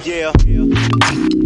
yeah. yeah.